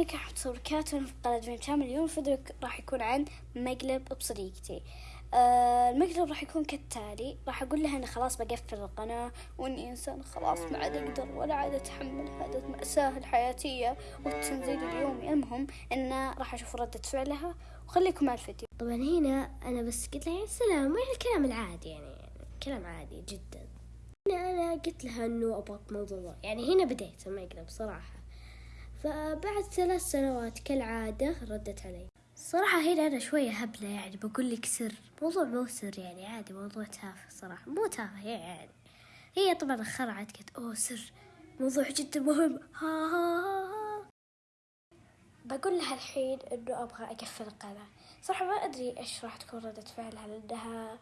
وبركاته في قناة دريم شامل اليوم الفيديو راح يكون عن مقلب بصديقتي. آه المقلب راح يكون كالتالي. راح أقول لها أنا خلاص بقفل القناة وإني إنسان خلاص ما عاد أقدر ولا عاد أتحمل هذه المأساة الحياتية والتنزيل اليومي. المهم إنه راح أشوف ردة فعلها وخليكم مع الفيديو. طبعا هنا أنا بس قلت لها سلام وين الكلام العادي يعني كلام عادي جدا. هنا أنا قلت لها إنه أبغى موضوع يعني هنا بديت المقلب صراحة. فبعد ثلاث سنوات كالعادة ردت علي. صراحة هنا أنا شوية هبلة يعني بقول لك سر موضوع مو سر يعني عادي موضوع تافه صراحة مو تافه يعني. هي طبعا خرعت قلت أوه سر موضوع جدا مهم. ها ها ها, ها. بقول لها الحين إنه أبغى أقفل القناة. صراحة ما أدري إيش راح تكون ردة فعلها لأنها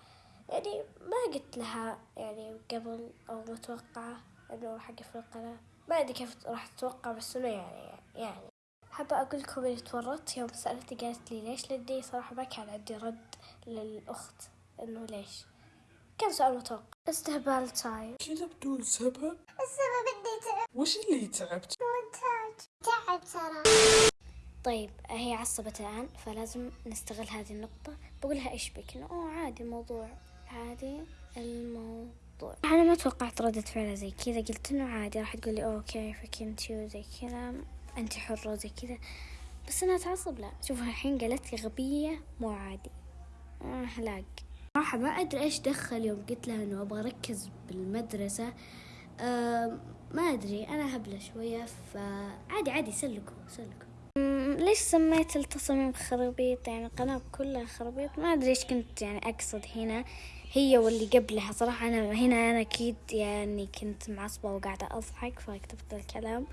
يعني ما قلت لها يعني قبل أو متوقعة إنه راح أقفل القناة. ما أدري كيف راح تتوقع بس إنه يعني يعني. حابة أقول لكم إني تورطت يوم سألتي قالت لي ليش؟ لدي صراحة ما كان عندي رد للأخت إنه ليش. كان سؤال متوقع. استهبال تايم كذا بدون سبب؟ السبب اني تعبت وش اللي تعبت؟ مونتاج تعب صراحة طيب هي عصبت الآن فلازم نستغل هذه النقطة. بقولها إيش بك؟ إنه أوه عادي الموضوع عادي الموضوع أنا ما توقعت ردة فعلها زي كذا. قلت إنه عادي. راح تقولي أوه كيفك أنت وزي كذا. أنت حرة وزي كذا. بس أنا أتعصب. لا. شوف الحين قالت لي غبية مو عادي. هلاك صراحة ما أدري إيش دخل يوم. قلت لها إنه أبغى أركز بالمدرسة. أه ما أدري. أنا هبلة شوية. فعادي عادي. سلكوا سلكوا. ليش سميت التصاميم خرابيط يعني القناة كلها خرابيط ما أدري إيش كنت يعني أقصد هنا. هي واللي قبلها. صراحة أنا هنا أنا أكيد يعني كنت معصبة وقاعدة أضحك فكتبت الكلام.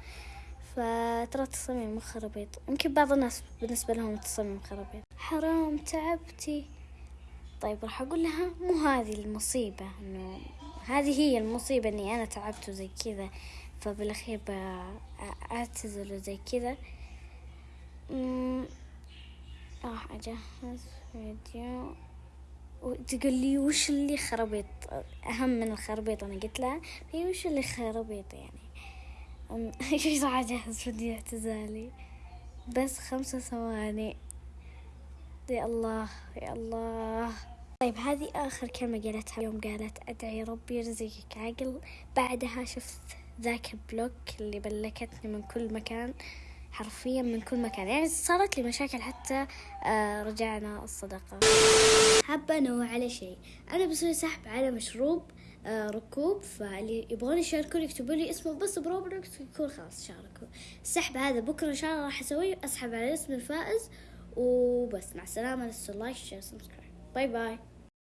فترى التصاميم خرابيط يمكن بعض الناس بالنسبة لهم التصاميم خرابيط حرام تعبتي. طيب راح أقول لها مو هذه المصيبة. إنه هذه هي المصيبة إني أنا تعبت وزي كذا. فبالأخير أعتذر وزي كذا. راح أجهز فيديو. وتقول لي وش اللي خربيط؟ أهم من الخربيط أنا قلت لها هي وش اللي خربيط يعني؟ إيش راح أجهز فيديو اعتزالي؟ بس خمسة ثواني. يا الله يا الله. طيب هذه آخر كلمة قالتها يوم قالت أدعي ربي يرزقك عقل. بعدها شفت ذاك البلوك اللي بلكتني من كل مكان. حرفيا من كل مكان. يعني صارت لي مشاكل حتى آه رجعنا الصداقة. حابة أنوه على شيء. أنا بسوي سحب على مشروب آه ركوب فاللي يبغون يشاركون يكتبوا لي اسمه بس بروبلوكس يكون خلاص شاركوا. السحب هذا. بكرة إن شاء الله راح أسويه. أسحب على اسم الفائز وبس. مع السلامة. لا تنسوا like share subscribe. bye bye.